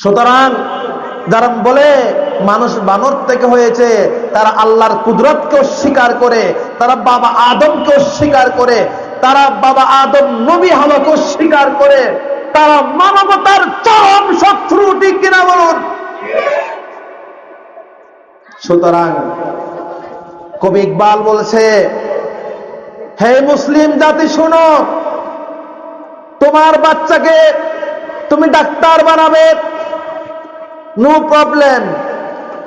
সুতরাং যারা বলে মানুষ বানর থেকে হয়েছে, তারা আল্লাহর কুদরতকে অস্বীকার করে, তারা বাবা আদমকে অস্বীকার করে, তারা বাবা আদম নবী হাওয়াকে অস্বীকার করে, তারা মানবতার চরম শত্রু, ঠিক কিনা বলুন? সুতরাং কবি ইকবাল বলছে, হে মুসলিম জাতি শোনো, তোমার বাচ্চাকে তুমি ডাক্তার বানাবে নো প্রবলেম।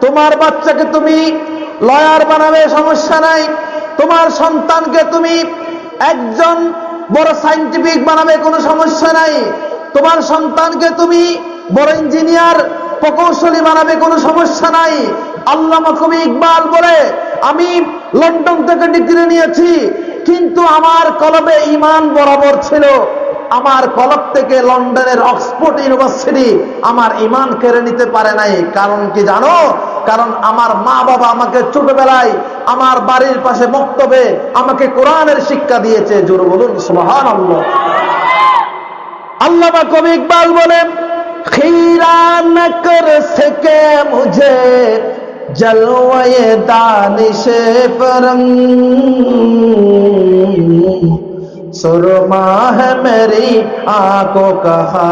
তোমার বাচ্চাকে তুমি লয়ার বানাবে, সমস্যা নাই। তোমার সন্তানকে তুমি একজন বড় সাইন্টিফিক বানাবে, কোনো সমস্যা নাই। তোমার সন্তানকে তুমি বড় ইঞ্জিনিয়ার, প্রকৌশলী বানাবে, কোনো সমস্যা নাই। আল্লামা কবি ইকবাল বলে, আমি লন্ডন থেকে ডিগ্রি নিয়েছি, কিন্তু আমার কলবে ইমান বরাবর ছিল। আমার কলব থেকে লন্ডনের অক্সফোর্ড ইউনিভার্সিটি আমার ইমান কেড়ে নিতে পারে নাই। কারণ কি জানো? কারণ আমার মা বাবা আমাকে ছোটবেলায় আমার বাড়ির পাশে বক্তব্যে আমাকে কোরআনের শিক্ষা দিয়েছে। জোর বলুন আল্লাহ কবি ইকবাল বলেন মুঝে জলওয়ে দানিশে পরং सुरमा है मेरी आंखों कहा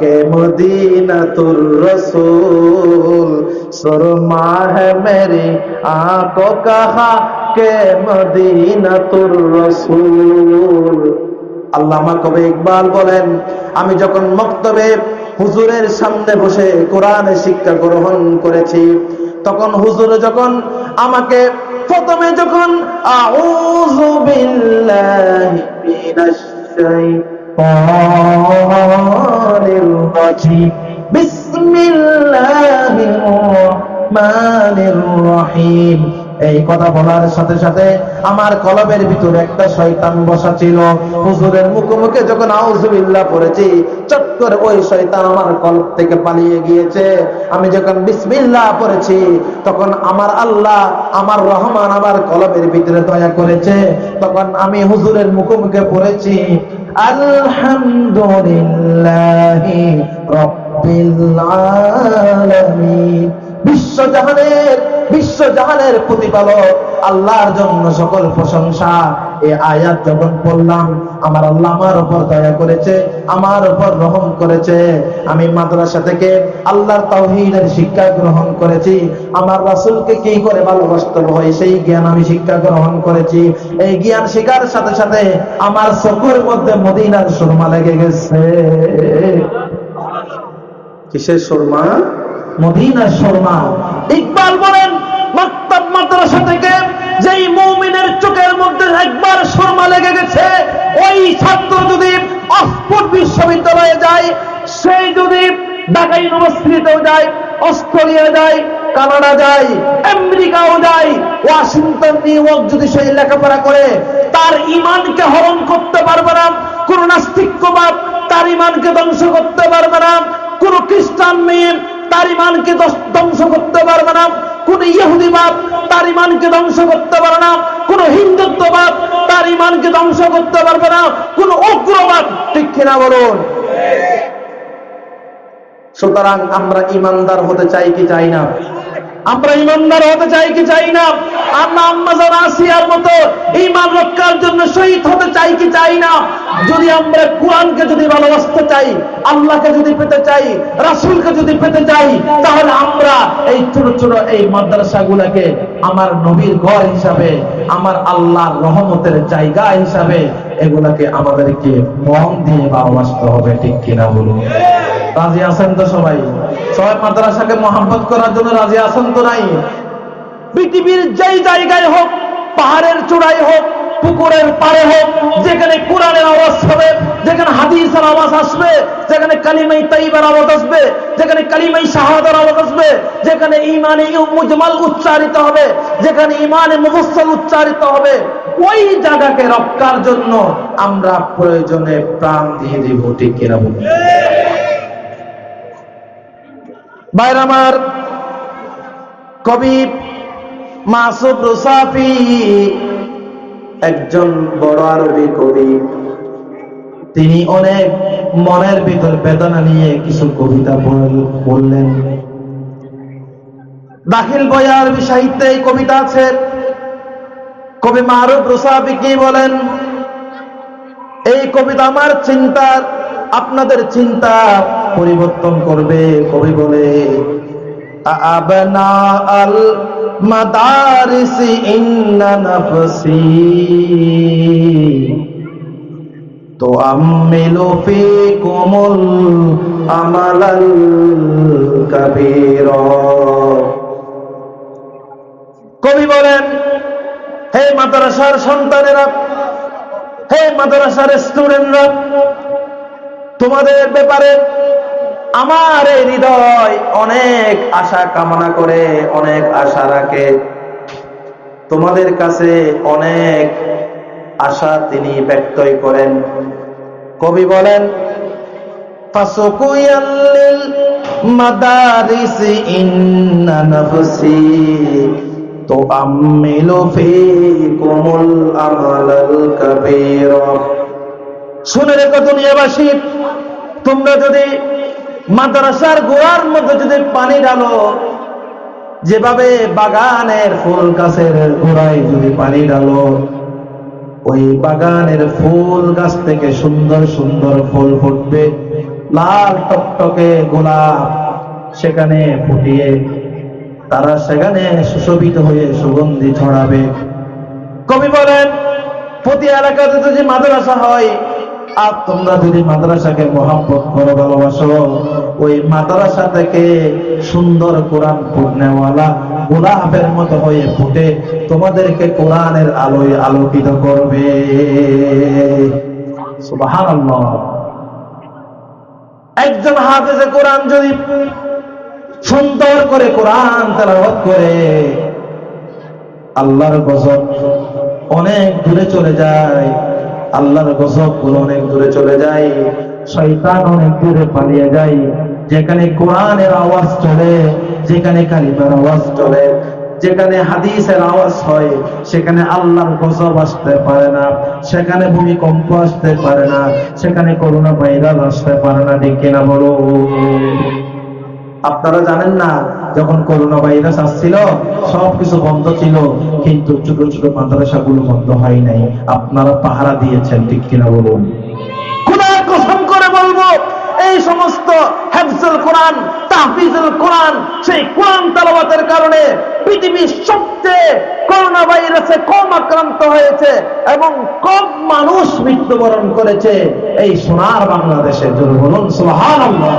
के मदीना तुर रसूल सुरमा है मेरी आंखों कहा के मदीना तुर रसूल আল্লামা কবি ইকবাল বলেন আমি যখন মক্তবে হুজুরের সামনে বসে কোরআনে শিক্ষা গ্রহণ করেছি তখন হুজুর যখন আমাকে প্রথমে যখন আউযু বিল্লাহি মিনাশ শাইতানির রাজিম বিসমিল্লাহির রহমানির রহিম এই কথা বলার সাথে সাথে আমার কলবের ভিতরে একটা শয়তান বসা ছিল। হুজুরের মুখোমুখি যখন আউজুবিল্লাহ পড়েছি, চট করে ওই শয়তান আমার কলব থেকে পালিয়ে গিয়েছে। আমি যখন বিসমিল্লাহ পড়েছি, তখন আমার আল্লাহ, আমার রহমান আমার কলবের ভিতরে দয়া করেছে। তখন আমি হুজুরের মুখোমুখি পড়েছি, আলহামদুলিল্লাহি রাব্বিল আলামিন। বিশ্বজাহানের বিশ্বজাহানের প্রতিপালক, আল্লাহর জন্য সকল প্রশংসা। এই আয়াত যখন পড়লাম, আমার আল্লাহ আমার উপর দয়া করেছে, আমার উপর রহম করেছে। আমি মাদ্রাসা থেকে আল্লাহর তাওহীদের শিক্ষা গ্রহণ করেছি। আমার রাসূলকে কি করে ভালোবাসতে হয়, সেই জ্ঞান আমি শিক্ষা গ্রহণ করেছি। এই জ্ঞান শিকার সাথে সাথে আমার চকুর মধ্যে মদিনার সুরমা লেগে গেছে। কিসের সুরমা? মদিনার শর্মা ইকবাল বলেন মাদ্রাসা থেকে যেই মুমিনের চোখের মধ্যে একবার শর্মা লেগে গেছে, ওই ছাত্র যদি অক্সফোর্ড বিশ্ববিদ্যালয়ে যায়, সেই যদি ঢাকা ইউনিভার্সিটিতেও যায়, অস্ট্রেলিয়া যায়, কানাডা যায়, আমেরিকাও যায়, ওয়াশিংটন, নিউ ইয়র্ক যদি সেই লেখাপড়া করে, তার ইমানকে হরণ করতে পারবে না, কোন নাস্তিক্যবাদ তার ইমানকে ধ্বংস করতে পারবে না, কোন খ্রিস্টান মেয়ে তার ইমানকে ধ্বংস করতে পারবে না, কোন ইহুদিবাদ তার ইমানকে ধ্বংস করতে পারে না। কোন হিন্দুত্ববাদ তার ইমানকে ধ্বংস করতে পারবে না। কোন উগ্রবাদ, ঠিক কিনা বলুন? সুতরাং আমরা ইমানদার হতে চাই কি চাই না? আমরা ইমানদার হতে চাই কি চাই না? আমরা আম্মাজান আসিয়ার মতো ইমান রক্ষার জন্য শহীদ হতে চাই কি চাই না? যদি আমরা কোরআনকে যদি ভালোবাসতে চাই, আল্লাহকে যদি পেতে চাই, রাসূলকে যদি পেতে চাই, তাহলে আমরা এই ছোট ছোট এই মাদ্রাসাগুলোকে আমার নবীর ঘর হিসাবে, আমার আল্লাহর রহমতের জায়গা হিসাবে এগুলাকে আমাদেরকে মন দিয়ে ভালোবাসতে হবে, ঠিক কিনা বলুন? রাজি আছেন তো সবাই? সবাই মাদ্রাসাকে মহাব্বত করার জন্য রাজি আছেন তো নাই? পৃথিবীর যেই জায়গায় হোক, পাহাড়ের চূড়ায় হোক, পুকুরের পাড়ে হোক, যেখানে কোরআনের আওয়াজ হবে, যেখানে হাদিসের আওয়াজ আসবে, যেখানে কালিমাই তাইবার আওয়াজ আসবে, যেখানে কালিমাই শাহাদার আওয়াজ আসবে, যেখানে ইমানে মুজমাল উচ্চারিত হবে, যেখানে ইমানে মুফসল উচ্চারিত হবে, ওই জায়গাকে রক্ষার জন্য আমরা প্রয়োজনে প্রাণ দিয়ে দিব, ঠিক কিনা বাইর আমার কবি মাসুদ রুসাফি, একজন বড় আরবি কবি। তিনি অনেক মনের ভিতর বেদনা নিয়ে কিছু কবিতা বললেন। দাখিল বয়ার সাহিত্যে এই কবিতা আছে। কবি মারুফ রুসাবি কি বলেন? এই কবিতা আমার চিন্তার, আপনাদের চিন্তা পরিবর্তন করবে কবি বলে। তো আমিলু ফিকুমুল আমালাল কাবীরা। কবি বলেন, হে মাদ্রাসার সন্তানেরা, হে মাদ্রাসার স্টুডেন্টরা তোমাদের ব্যাপারে আমার এই হৃদয় অনেক আশা কামনা করে, অনেক আশা রাখে। তোমাদের কাছে অনেক আশা তিনি ব্যক্তই করেন। কবি বলেন তো শুনে রেখো দুনিয়াবাসী, তোমরা যদি মাদ্রাসার গোড়ার মধ্যে যদি পানি ঢালো, যেভাবে বাগানের ফুল গাছের গোড়ায় যদি পানি ঢালো, ওই বাগানের ফুল গাছ থেকে সুন্দর সুন্দর ফুল ফুটবে। লাল টকটকে গোলাপ সেখানে ফুটিয়ে তারা সেখানে সুশোভিত হয়ে সুগন্ধি ছড়াবে। কবি বলেন, প্রতি এলাকাতে যদি মাদ্রাসা হয়, আর তোমরা যদি মাদ্রাসাকে মহাব্বত করো, ভালোবাসো ওই মাদ্রাসা থেকে সুন্দর কোরআন ফুটনেওয়ালা গোলাপের মতো হয়ে ফুটে তোমাদেরকে কোরআনের আলোয় আলোকিত করবে। একজন হাফেজে কোরআন যদি সুন্দর করে কোরআন তেলাওয়াত করে, আল্লাহর গজব অনেক দূরে চলে যায়, আল্লাহর গজবগুলো অনেক দূরে চলে যায়, শয়তান অনেক দূরে পালিয়ে যায়। যেখানে কোরআনের আওয়াজ চলে, যেখানে কালিমার আওয়াজ চলে, যেখানে হাদিসের আওয়াজ হয়, সেখানে আল্লাহর গজব আসতে পারে না, সেখানে ভূমিকম্প আসতে পারে না, সেখানে করোনা ভাইরাস আসতে পারে না, ঠিক কিনা বলো? আপনারা জানেন না, যখন করোনা ভাইরাস আসছিল সবকিছু বন্ধ ছিল, কিন্তু ছোট ছোট মাদ্রাসাগুলো বন্ধ হয় নাই। আপনারা পাহারা দিয়েছেন, ঠিক কিনা বলুন খোদার কসম করে বলব এই সমস্ত হেফজুল কোরআন, তাহফিজুল কোরআন, সেই কোরআন তালাবাতের কারণে পৃথিবীর সবচেয়ে করোনা ভাইরাসে কম আক্রান্ত হয়েছে এবং কম মানুষ মৃত্যুবরণ করেছে। এই সোনার বাংলাদেশের জন্য বলুন সুবহানাল্লাহ।